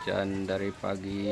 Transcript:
hujan dari pagi.